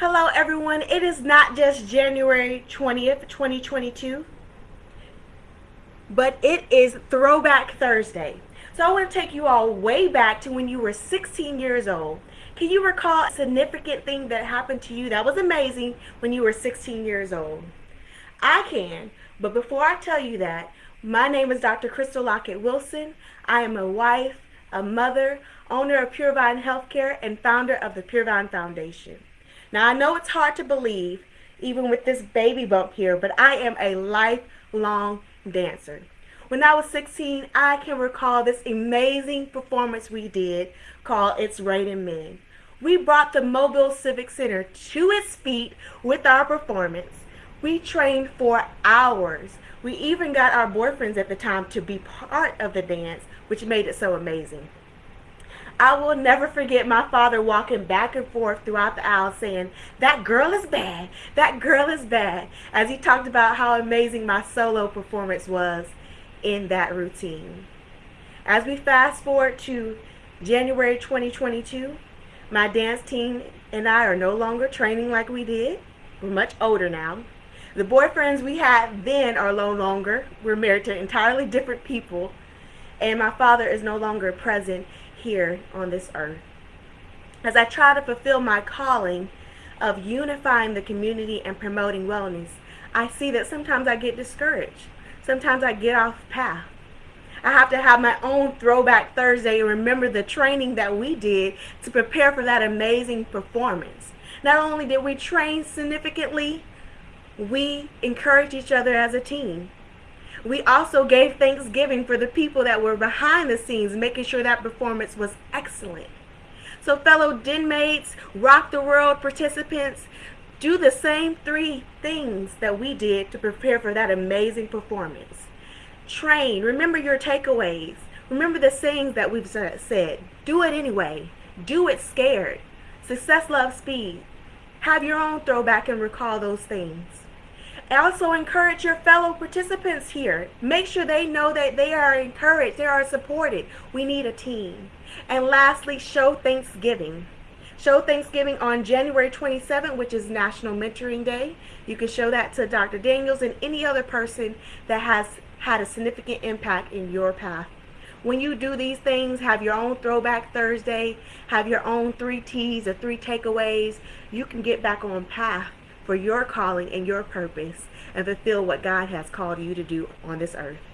Hello everyone, it is not just January 20th, 2022, but it is Throwback Thursday. So I want to take you all way back to when you were 16 years old. Can you recall a significant thing that happened to you that was amazing when you were 16 years old? I can, but before I tell you that, my name is Dr. Crystal Lockett Wilson. I am a wife, a mother, owner of Purevine Healthcare, and founder of the Purevine Foundation. Now, I know it's hard to believe, even with this baby bump here, but I am a lifelong dancer. When I was 16, I can recall this amazing performance we did called It's Raining Men. We brought the Mobile Civic Center to its feet with our performance. We trained for hours. We even got our boyfriends at the time to be part of the dance, which made it so amazing. I will never forget my father walking back and forth throughout the aisle saying, that girl is bad, that girl is bad, as he talked about how amazing my solo performance was in that routine. As we fast forward to January 2022, my dance team and I are no longer training like we did. We're much older now. The boyfriends we had then are no longer. We're married to entirely different people. And my father is no longer present here on this earth. As I try to fulfill my calling of unifying the community and promoting wellness, I see that sometimes I get discouraged. Sometimes I get off path. I have to have my own throwback Thursday and remember the training that we did to prepare for that amazing performance. Not only did we train significantly, we encouraged each other as a team. We also gave Thanksgiving for the people that were behind the scenes, making sure that performance was excellent. So fellow den mates, Rock the World participants, do the same three things that we did to prepare for that amazing performance. Train. Remember your takeaways. Remember the sayings that we've said. Do it anyway. Do it scared. Success loves speed. Have your own throwback and recall those things also encourage your fellow participants here. Make sure they know that they are encouraged, they are supported. We need a team. And lastly, show Thanksgiving. Show Thanksgiving on January 27th, which is National Mentoring Day. You can show that to Dr. Daniels and any other person that has had a significant impact in your path. When you do these things, have your own Throwback Thursday, have your own three T's or three takeaways, you can get back on path for your calling and your purpose and fulfill what God has called you to do on this earth.